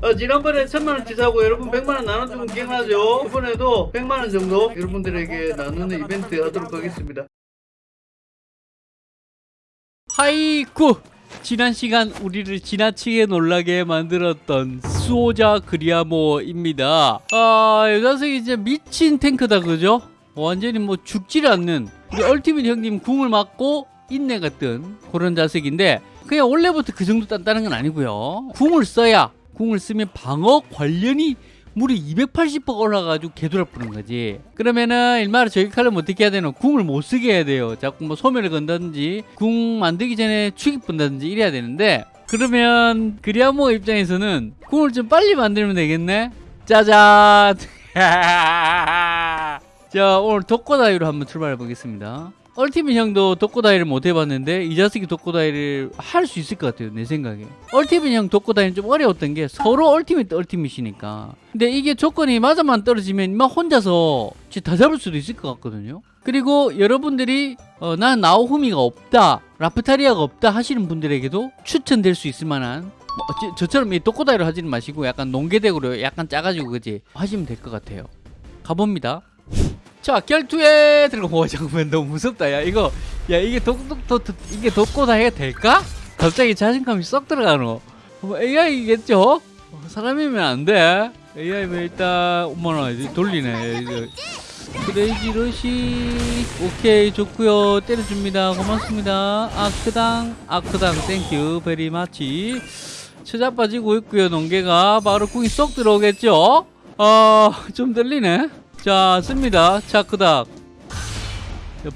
어, 지난번에 천만원 치 사고 여러분 백만원 나눠주면 기억나죠? 이번에도 백만원 정도 여러분들에게 나누는 이벤트 하도록 하겠습니다. 하이쿠 지난 시간 우리를 지나치게 놀라게 만들었던 수호자 그리아모입니다 아이 녀석이 이제 미친 탱크다 그죠? 완전히 뭐 죽질 않는 우리 얼티밋 형님 궁을 맞고 인내 같은 그런 자석인데 그냥 원래부터 그 정도 단단한 건 아니고요 궁을 써야 궁을 쓰면 방어 관련이 물이 280% 올라가가지고 개돌아 뿌는 거지. 그러면은 일말에 저격하려면 어떻게 해야 되나? 궁을 못 쓰게 해야 돼요. 자꾸 뭐 소멸을 건다든지 궁 만들기 전에 축이 분다든지 이래야 되는데 그러면 그리아모 입장에서는 궁을 좀 빨리 만들면 되겠네. 짜잔. 자 오늘 독고다이로 한번 출발해 보겠습니다. 얼티밋 형도 독고다이를 못 해봤는데 이 자식이 독고다이를 할 수 있을 것 같아요 내 생각에. 얼티밋 형 독고다이는 좀 어려웠던 게 서로 얼티밋 얼티밋이니까. 근데 이게 조건이 맞아만 떨어지면 막 혼자서 다 잡을 수도 있을 것 같거든요. 그리고 여러분들이 어, 난 나오후미가 없다 라프타리아가 없다 하시는 분들에게도 추천될 수 있을 만한 뭐 어찌- 저처럼 이 독고다이로 하지는 마시고 약간 농계덱으로 약간 짜가지고 그지 하시면 될 것 같아요. 가봅니다 자 결투에 들어가 와 잠깐만 너무 무섭다. 야 이거 야 이게 독독독 이게 독고다 해야 될까? 갑자기 자신감이 쏙 들어가노. 뭐 AI겠죠? 어, 사람이면 안돼. AI면 일단 어머나 이제 돌리네. 이거. 크레이지 러시. 오케이 좋고요. 때려줍니다. 고맙습니다. 아크당 아크당. 땡큐. 베리 마치. 처자 빠지고 있고요 농계가. 바로 궁이 쏙 들어오겠죠? 어좀 들리네 자 씁니다. 차크닥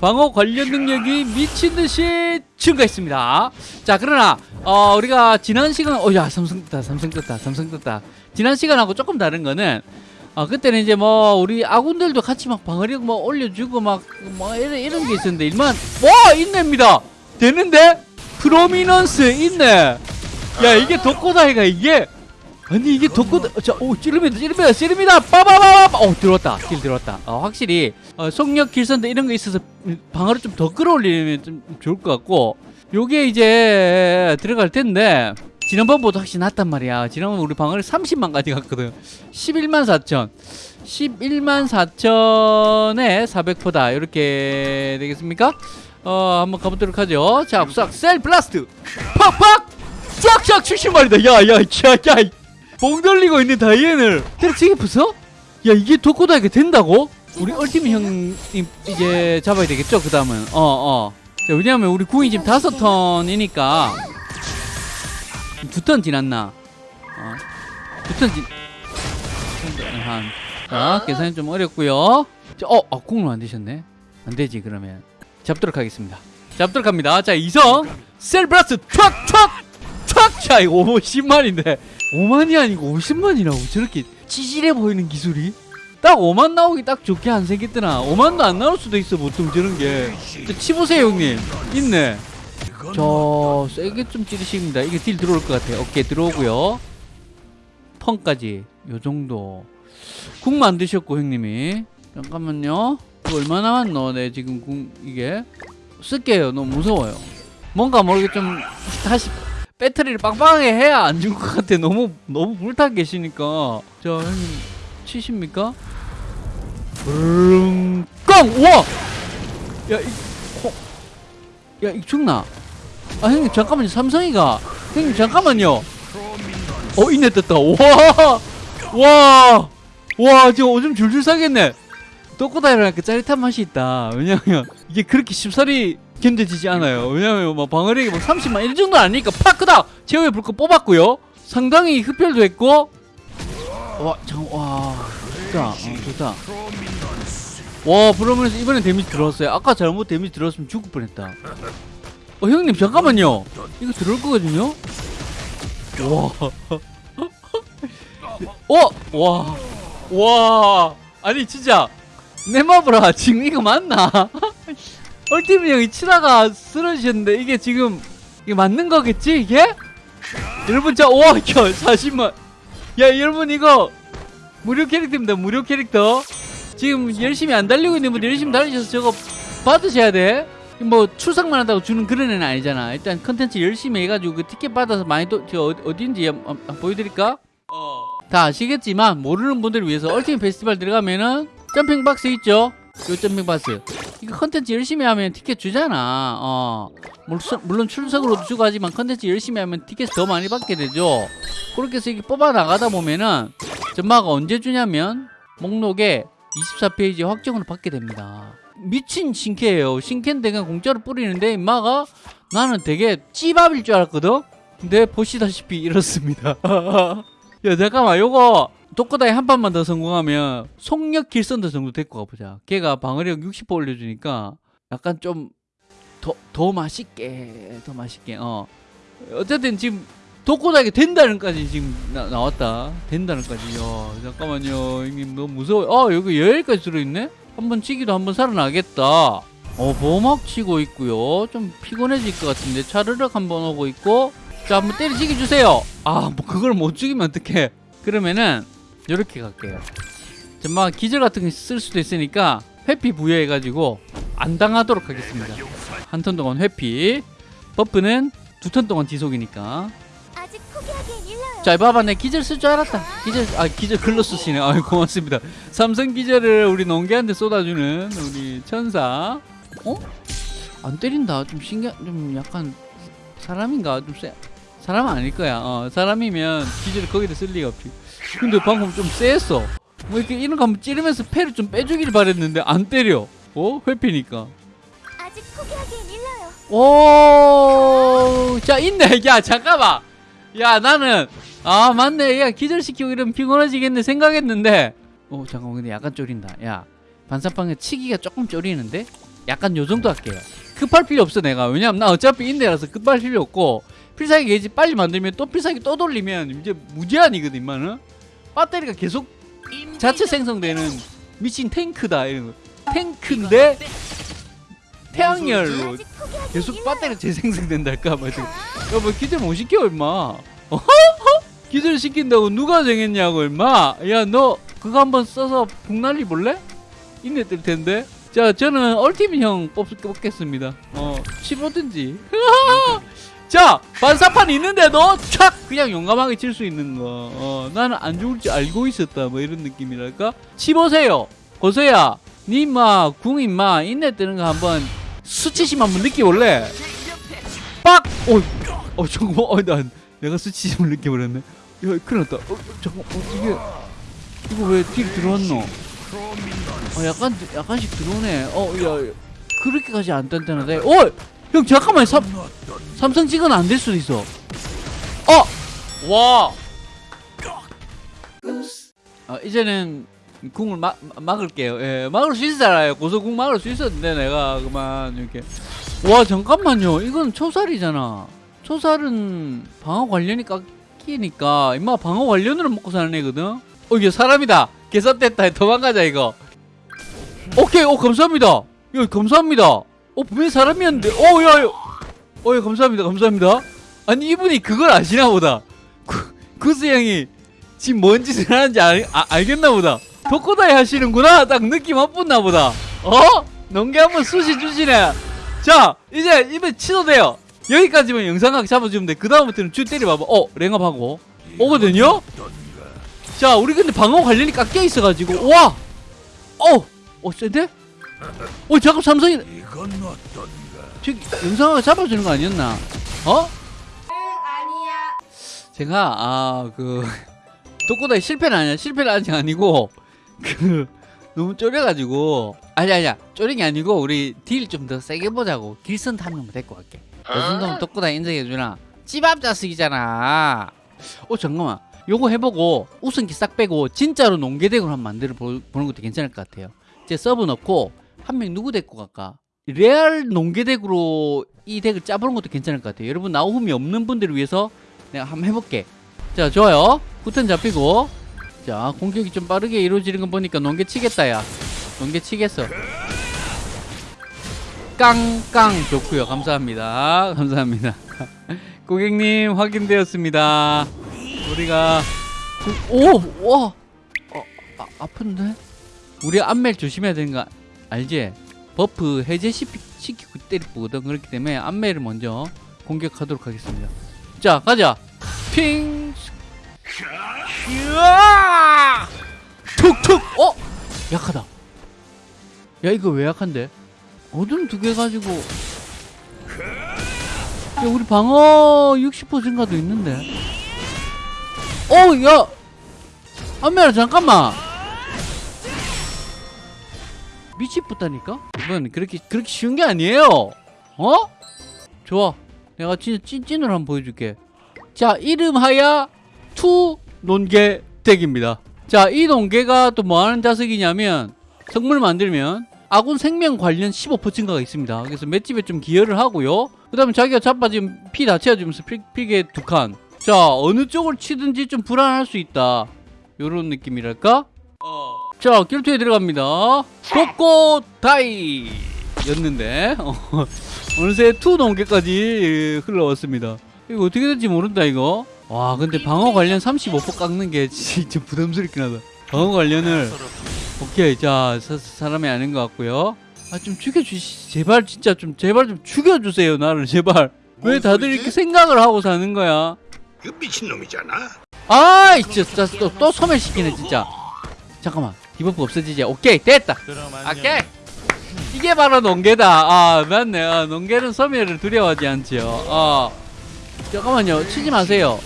방어 관련 능력이 미친듯이 증가했습니다. 자 그러나 어, 우리가 지난 시간 어야 삼성 떴다 삼성 떴다 삼성 떴다. 지난 시간하고 조금 다른 거는 어, 그때는 이제 뭐 우리 아군들도 같이 막 방어력 뭐 올려주고 막 뭐 이런, 이런 게 있었는데 일만 와 인내입니다. 되는데? 프로미넌스 있네. 야 이게 독고다이가 이게 아니 이게 독고다 자오 찌릅니다 찌릅니다 찌릅니다. 빠바바바 오 들어왔다. 길 들어왔다. 어, 확실히 어, 속력 길선도 이런 거 있어서 방어를 좀 더 끌어올리면 좀 좋을 것 같고 요게 이제 들어갈 텐데 지난번보다 확실히 낫단 말이야. 지난번 우리 방어를 30만까지 갔거든. 11만 4천. 11만 4천에 400%다. 이렇게 되겠습니까? 어 한번 가보도록 하죠. 자 싹 셀 블라스트. 팍팍! 쫙쫙 70마리다. 야야야야 봉 돌리고 있는 다이앤을 때려치기 부숴? 야 이게 도코다이가 된다고? 우리 얼티밋 형님 이제 잡아야 되겠죠 그 다음은? 어어. 자, 왜냐면 우리 궁이 지금 다섯 턴이니까. 두 턴 지났나? 어? 두턴 지... 한... 자 계산이 좀 어렵고요. 자, 어? 아 궁을 만드셨네. 안 되지 그러면. 잡도록 하겠습니다. 잡도록 합니다. 자 이성 셀브라스 촥촥촥! 자 이거 50만인데 5만이 아니고 50만이라고? 저렇게 찌질해 보이는 기술이? 딱 5만 나오기 딱 좋게 안 생겼더나 5만도 안 나올 수도 있어 보통 저런 게. 저, 치보세요 형님. 있네. 저 세게 좀 찌르십니다. 이게 딜 들어올 것 같아요. 오케이 들어오고요. 턴까지. 요 정도. 궁 만드셨고 형님이. 잠깐만요. 이거 얼마 남았노? 네 지금 궁 이게. 쓸게요. 너무 무서워요. 뭔가 모르게 좀 다시 배터리를 빵빵하게 해야 안 죽을 것 같아. 너무 너무 불타 계시니까. 자 형님 치십니까? 붕 우와! 야 이 호... 야 이 죽나? 아 형님 잠깐만요. 삼성이가. 형님 잠깐만요. 어 인내 떴다. 와 와 와 지금 오줌 줄줄 싸겠네. 또꼬다이라니까 짜릿한 맛이 있다. 왜냐면 이게 그렇게 쉽사리 견뎌지지 않아요. 왜냐면 뭐 방어력이 뭐 30만 이 정도 아니니까 파크다! 제어의 불꽃 뽑았고요. 상당히 흡혈도 했고. 와 잠깐 와 좋다. 어, 좋다. 와 브로면서 이번엔 데미지 들어왔어요. 아까 잘못 데미지 들어왔으면 죽을 뻔했다. 어 형님 잠깐만요. 이거 들어올 거거든요? 와. 어? 와. 와. 아니 진짜. 내 마브라 지금 이거 맞나? 얼티밋 형이 치다가 쓰러지셨는데 이게 지금 이게 맞는 거겠지 이게? 여러분 저와 40만 야 여러분 이거 무료 캐릭터입니다 무료 캐릭터 지금 열심히 안 달리고 있는 분들 열심히 달리셔서 저거 받으셔야 돼 뭐 출석만 한다고 주는 그런 애는 아니잖아. 일단 컨텐츠 열심히 해가지고 그 티켓 받아서 많이 또저 어디, 어딘지 한번 보여드릴까? 다 아시겠지만 모르는 분들을 위해서 ultimate festival 들어가면은 jumping box 있죠? 요 jumping box. 이거 컨텐츠 열심히 하면 티켓 주잖아. 어. 물론, 출석으로도 주고 하지만 컨텐츠 열심히 하면 티켓 더 많이 받게 되죠. 그렇게 해서 이게 뽑아 나가다 보면은 전마가 언제 주냐면 목록에 24페이지 확정으로 받게 됩니다. 미친 신캐예요. 신캐인데 그냥 공짜로 뿌리는데 임마가 나는 되게 찌밥일 줄 알았거든. 근데 보시다시피 이렇습니다. 야 잠깐만 요거 독거다이 한 판만 더 성공하면 속력 길선도 정도 데리고 가보자. 걔가 방어력 60% 올려주니까 약간 좀 더 더 맛있게 더 맛있게 어. 어쨌든 지금 독고다이가 된다는까지 지금 나, 나왔다. 된다는까지 야 잠깐만요. 형님 너무 무서워. 아 여기 여기까지 들어있네? 한번 치기도 한번 살아나겠다. 어 보막 치고 있고요. 좀 피곤해질 것 같은데 차르륵 한번 오고 있고. 자 한번 때리치기 주세요. 아 뭐 그걸 못 죽이면 어떡해. 그러면은 이렇게 갈게요. 정말 기절 같은 거 쓸 수도 있으니까 회피 부여해가지고 안 당하도록 하겠습니다. 한 턴 동안 회피. 버프는 두 턴 동안 지속이니까. 자 봐봐 내 기절 쓸 줄 알았다. 기절 아 기절 글로 쓰시네. 아유 고맙습니다. 삼성 기절을 우리 농개한테 쏟아주는 우리 천사. 어? 안 때린다. 좀 신기한 좀 약간 사람인가? 좀 세 사람 아닐 거야. 어 사람이면 기절 거기다 쓸 리가 없지 근데 방금 좀 쎄했어 뭐 이렇게 이런 거 한번 찌르면서 패를 좀 빼주길 바랬는데 안 때려 어 회피니까 아직 포기하기엔 일러요. 오, 자 있네. 야 잠깐만. 야 나는 아 맞네. 야 기절시키고 이러면 피곤해지겠네 생각했는데. 오 잠깐만 근데 약간 쫄린다. 야 반사방에 치기가 조금 쫄리는데. 약간 요 정도 할게요. 급할 필요 없어 내가. 왜냐면 나 어차피 인내라서 급할 필요 없고 필살기 게이지 빨리 만들면 또 필살기 또 돌리면 이제 무제한이거든 임마는. 배터리가 계속 자체 생성되는 미친 탱크다 이런 거. 탱크인데 태양열로 계속. 배터리가 재생성된달까? 뭐 지금 야뭐 기절 못 시켜 임마. 어? 기절 시킨다고 누가 정했냐고 임마. 야 너 그거 한번 써서 북날리 볼래? 인내 뜰 텐데. 자 저는 얼티밋 형 뽑, 뽑겠습니다. 어 치보든지 자 반사판 있는데도 촥 그냥 용감하게 칠 수 있는 거 어, 나는 안 죽을 줄 알고 있었다 뭐 이런 느낌이랄까 치보세요 고서야 니마 궁 임마 인내 뜨는 거 한번 수치심 한번 느껴볼래? 빡! 어, 어 잠깐만, 어, 난 내가 수치심을 느껴버렸네. 야, 큰일 났다. 어, 잠깐, 어, 이게 이거 왜 딜 들어왔노? 어, 약간 약간씩 들어오네. 어, 야, 야, 그렇게까지 안 단단하다. 어, 형 잠깐만, 삼 삼성 찍은 안될 수도 있어. 어, 와. 아, 이제는 궁을 막 막을게요. 예, 막을 수 있잖아요. 고소궁 막을 수 있었는데 내가 그만 이렇게. 와 잠깐만요. 이건 초살이잖아. 초살은 방어 관련이 깎이니까 임마 방어 관련으로 먹고 사는 애거든. 어 이게 사람이다. 개선됐다. 도망가자 이거. 오케이. 오 감사합니다. 야 감사합니다. 어 분명히 사람이었는데. 어야. 어 예, 감사합니다. 감사합니다. 아니 이분이 그걸 아시나 보다. 구, 구스 형이 지금 뭔 짓을 하는지 알, 아, 알겠나 보다. 덕고다이 하시는구나. 딱 느낌 와뿐나 보다. 어? 농개 한번 쑤시 주시네. 자, 이제 입에 치도 돼요. 여기까지만 영상각 잡아주면 돼. 그 다음부터는 주 때려봐봐. 어, 랭업하고. 오거든요? 자, 우리 근데 방어 관련이 깎여 있어가지고. 와! 어! 어, 센데? 어, 잠깐 삼성이. 저기, 영상각 잡아주는 거 아니었나? 어? 제가, 아, 그. 독고다이 실패는 아니야. 실패는 아직 아니고 그 너무 쫄여가지고. 아니 아니야. 쫄인 게 아니고 우리 딜 좀 더 세게 보자고. 길선 한 명만 데리고 갈게. 이 정도면 독고다이 인정해주나? 찌밥 자식이잖아. 어 잠깐만. 요거 해보고 우승기 싹 빼고 진짜로 농계덱으로 한번 만들어 보, 보는 것도 괜찮을 것 같아요. 이제 서브 넣고 한 명 누구 데리고 갈까 레알 농계덱으로 이 덱을 짜보는 것도 괜찮을 것 같아요. 여러분 나오음이 없는 분들을 위해서 내가 한번 해볼게. 자 좋아요. 후턴 잡히고. 자 공격이 좀 빠르게 이루어지는 거 보니까 농계 치겠다 야. 농계 치겠어. 깡깡. 좋고요. 감사합니다. 감사합니다. 고객님 확인되었습니다. 우리가 오와! 어, 아, 아픈데? 우리 안멜 조심해야 되는 거 알지 buff 해제시키고 때리거든 그렇기 때문에 안매를 먼저 공격하도록 하겠습니다. 자 가자. 핑. 으아! 툭툭. 어? 약하다. 야 이거 왜 약한데? 어둠 두 개 가지고. 야 우리 방어 60% 증가도 있는데. 어야! 안매라 잠깐만 미치겠다니까? 이건 그렇게 그렇게 쉬운 게 아니에요. 어? 좋아. 내가 진짜 찐찐으로 한번 보여줄게. 자 이름하야 two 논개 deck입니다. 자이 논개가 또 뭐하는 자석이냐면 성물 만들면 아군 생명 관련 15% 증가가 있습니다. 그래서 맷집에 좀 기여를 하고요. 그 다음에 자기가 자빠지면 피다 채워주면서 피, 피게 두칸. 자 어느 쪽을 치든지 좀 불안할 수 있다. 요런 느낌이랄까 자 길투에 들어갑니다. 독고다이! 였는데 어, 어느새 two 논개까지 흘러왔습니다. 이거 어떻게 될지 모른다 이거. 와 근데 방어 관련 35% 깎는 게 진짜 부담스럽긴 하다. 방어 관련을 오케이 자 사, 사람이 아닌 것 같고요. 아 좀 죽여주시 제발 진짜 좀 제발 좀 죽여주세요 나를 제발. 왜뭔 다들? 이렇게 생각을 하고 사는 거야? 그 미친놈이잖아. 아이 진짜 또, 또 소멸시키네 진짜. 잠깐만 debuff 없어지지. 오케이 됐다. 오케이. 이게 바로 논개다. 아 맞네. 아, 논개는 소멸을 두려워하지 않지요. 어. 잠깐만요. 치지 마세요.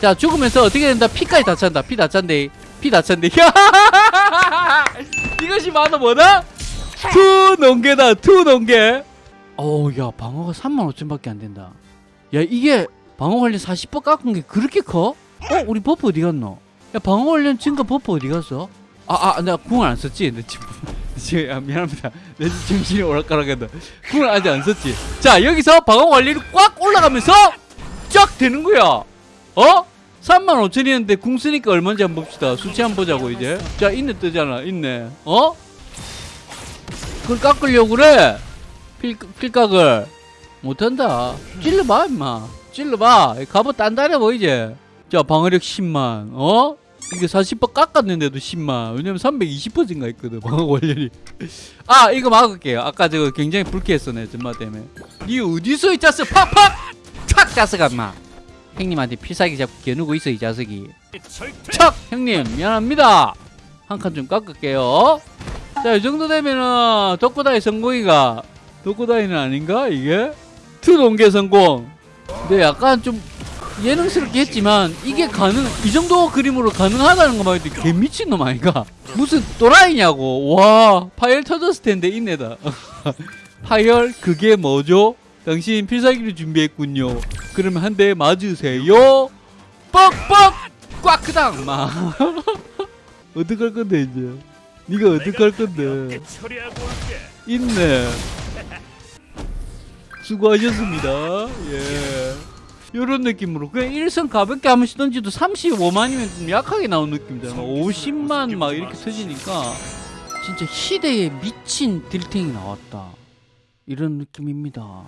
자 죽으면서 어떻게 된다? 피까지 다 찬다. 피 다 찬대. 피다 찬대. 이것이 바로 뭐다? two 논개다. two 논개. 어우 야 방어가 3만 5천 밖에 안 된다. 야 이게 방어 관련 40% 깎은 게 그렇게 커? 어? 우리 buff 어디 갔노? 야 방어 관련 증가 buff 어디 갔어? 아아 내가 궁을 안 썼지? 내 지금 지금 아, 미안합니다. 내 정신이 오락가락한다. 궁을 아직 안 썼지? 자 여기서 방어 관련이 꽉 올라가면서 쫙 되는 거야. 어? 3만 5천이었는데 궁 쓰니까 얼마인지 한번 봅시다. 수치 한번 보자고 이제. 자 있네 뜨잖아. 있네. 어? 그걸 깎으려고 그래? 필, 필각을. 못한다. 찔러봐 임마. 찔러봐. 갑옷 단단해 보이지? 자 방어력 10만. 어? 이게 40% 깎았는데도 10만. 왜냐면 320% 증가했거든 방어 관련이. 아 이거 막을게요. 아까 저거 굉장히 불쾌했어 내 전마 때문에. 니 어디서 이 자식 팍팍! 촥 자식아 마. 형님한테 필살기 잡고 겨누고 있어 이 자식이. 척 형님 미안합니다. 한 칸 좀 깎을게요. 자 이 정도 되면은 독고다이 성공이가. 독고다이는 아닌가 이게? two 논개 성공. 근데 약간 좀 예능스럽게 했지만 이게 가능 이 정도 그림으로 가능하다는 것만 해도 개 미친놈 아닌가. 무슨 또라이냐고. 와 파열 터졌을 텐데 인내다. 파열 그게 뭐죠? 당신 필살기를 준비했군요. 그러면 한 대 맞으세요. 뻑뻑! 꽉크당! 막 어떡할 건데 이제. 네가 어떡할 건데. 있네 수고하셨습니다. 예 요런 느낌으로. 그냥 일선 가볍게 한번 시던지도 35만이면 좀 약하게 나온 느낌이잖아 50만 막 이렇게 터지니까 진짜 희대에 미친 딜탱이 나왔다. 이런 느낌입니다